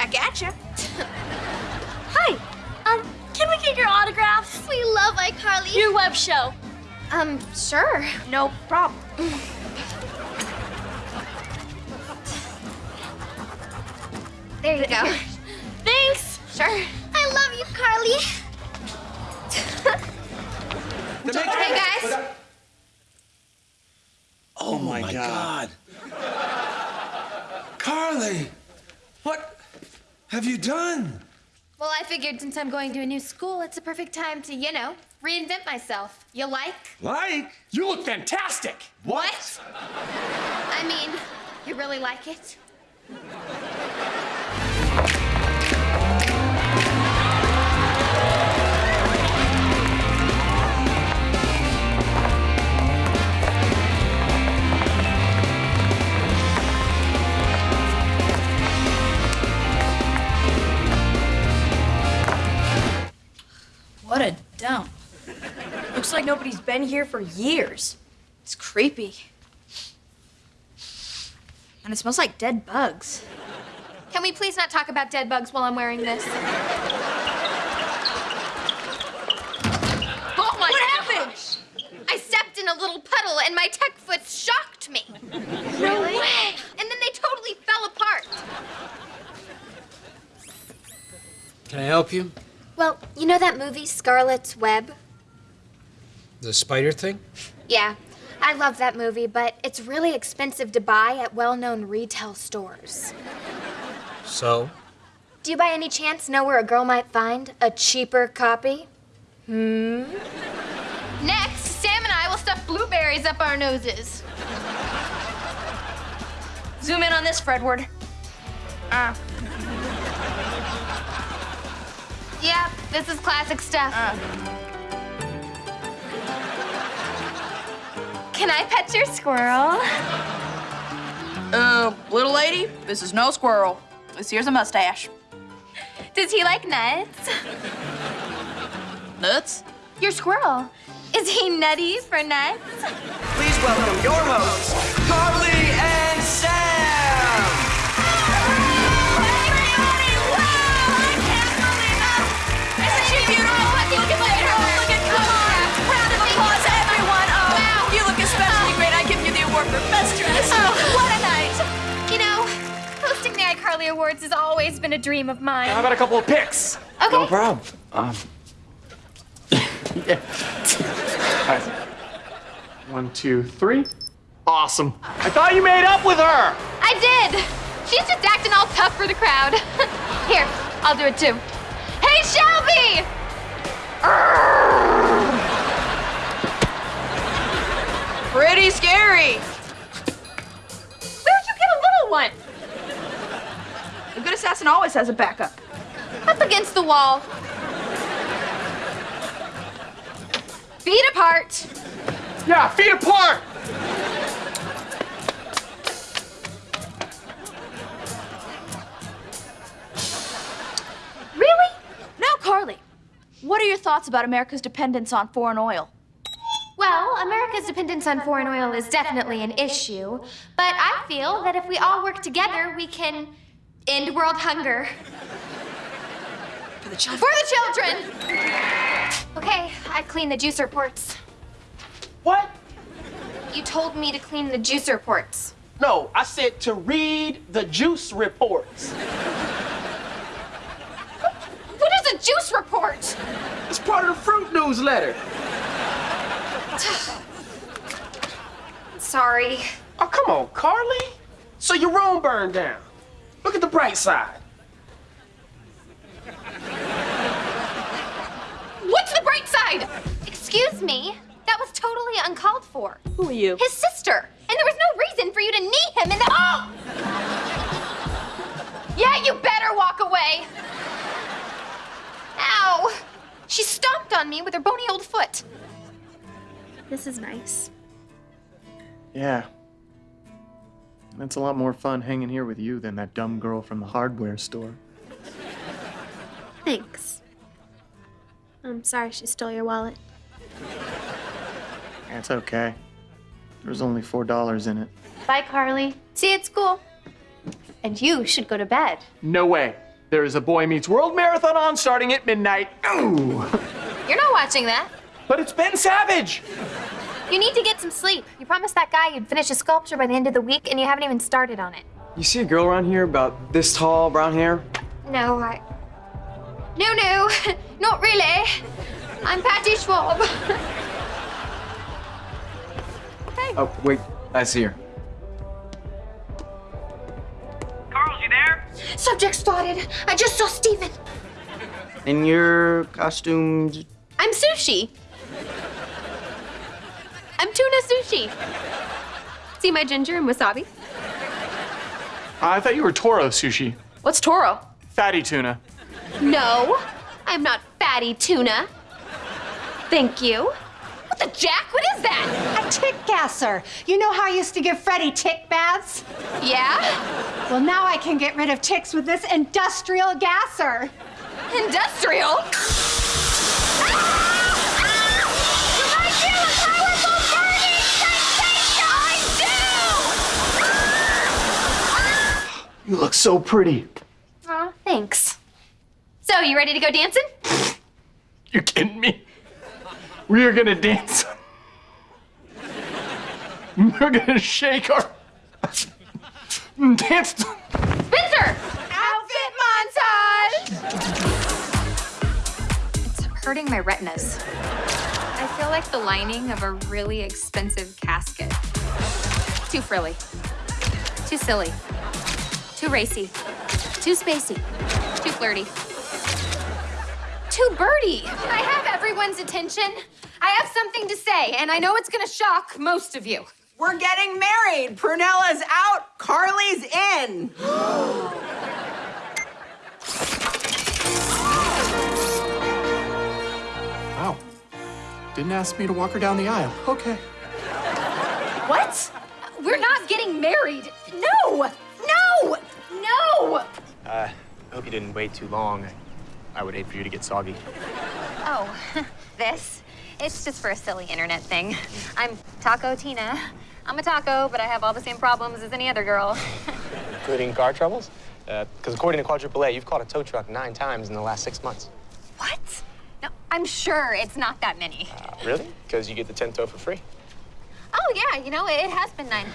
Back at ya. Hi. Um, can we get your autographs? We love iCarly. Your web show. Um, sure. No problem. There you go. Thanks. Sure. I love you, Carly. hey, guys. Oh, my, God. Carly, what have you done? Well, I figured since I'm going to a new school, it's a perfect time to, you know, reinvent myself. You like? Like? You look fantastic. What? I mean, you really like it? Like nobody's been here for years. It's creepy. And it smells like dead bugs. Can we please not talk about dead bugs while I'm wearing this? Oh my What happened? I stepped in a little puddle and my tech foot shocked me. No way! And then they totally fell apart. Can I help you? Well, you know that movie Scarlet's Web? The spider thing? Yeah, I love that movie, but it's really expensive to buy at well-known retail stores. So? Do you by any chance know where a girl might find a cheaper copy? Hmm? Next, Sam and I will stuff blueberries up our noses. Zoom in on this, Fredward. Ah. Yep, this is classic stuff. Can I pet your squirrel? Uh, little lady, this is no squirrel. This here's a mustache. Does he like nuts? Nuts? Your squirrel. Is he nutty for nuts? Please welcome your hosts, hosting Awards has always been a dream of mine. How about a couple of picks? Okay. No problem. Um, Yeah. All right. One, two, three. Awesome. I thought you made up with her. I did. She's just acting all tough for the crowd. Here, I'll do it too. Hey, Shelby! Pretty scary. Where'd you get a little one? A good assassin always has a backup. Up against the wall. Feet apart. Yeah, feet apart. Really? Now, Carly, what are your thoughts about America's dependence on foreign oil? Well, America's dependence on foreign oil is definitely an issue, but I feel that if we all work together, we can end world hunger. For the children. For the children! Okay, I cleaned the juicer ports. What? You told me to clean the juicer ports. No, I said to read the juice reports. What is a juice report? It's part of the fruit newsletter. Sorry. Oh, come on, Carly. So your room burned down. Look at the bright side. What's the bright side? Excuse me. That was totally uncalled for. Who are you? His sister. And there was no reason for you to knee him in the. Oh! Yeah, you better walk away. Ow! She stomped on me with her bony old foot. This is nice. Yeah. It's a lot more fun hanging here with you than that dumb girl from the hardware store. Thanks. I'm sorry she stole your wallet. It's okay. There's only four dollars in it. Bye, Carly. See you at school. And you should go to bed. No way. There is a Boy Meets World marathon on starting at midnight. Ooh. You're not watching that. But it's Ben Savage. You need to get some sleep. You promised that guy you'd finish a sculpture by the end of the week, and you haven't even started on it. You see a girl around here about this tall, brown hair? No, I. No, no, not really. I'm Patty Schwab. hey. Oh, wait, I see her. Carl, you there? Subject spotted. I just saw Steven. In your costumes. I'm sushi. I'm tuna sushi. See my ginger and wasabi? I thought you were Toro sushi. What's Toro? Fatty tuna. No, I'm not fatty tuna. Thank you. What the jack? What is that? A tick gasser. You know how I used to give Freddie tick baths? Yeah? Well, now I can get rid of ticks with this industrial gasser. Industrial? You look so pretty. Aw, thanks. So, you ready to go dancing? You kidding me? We are gonna dance. We're gonna shake our dance. Spencer! Outfit montage! It's hurting my retinas. I feel like the lining of a really expensive casket. Too frilly. Too silly. Too racy. Too spacey. Too flirty. Too birdie. I have everyone's attention. I have something to say, and I know it's gonna shock most of you. We're getting married. Prunella's out. Carly's in. Wow. Didn't ask me to walk her down the aisle. Okay. What? We're not getting married. No! No! Hope you didn't wait too long. I would hate for you to get soggy. Oh, this? It's just for a silly internet thing. I'm Taco Tina. I'm a taco, but I have all the same problems as any other girl. Including car troubles? Because according to Quadruple A, you've caught a tow truck nine times in the last six months. What? No, I'm sure it's not that many. Uh, really? Because you get the 10th tow for free. Oh, yeah, you know, it has been nine.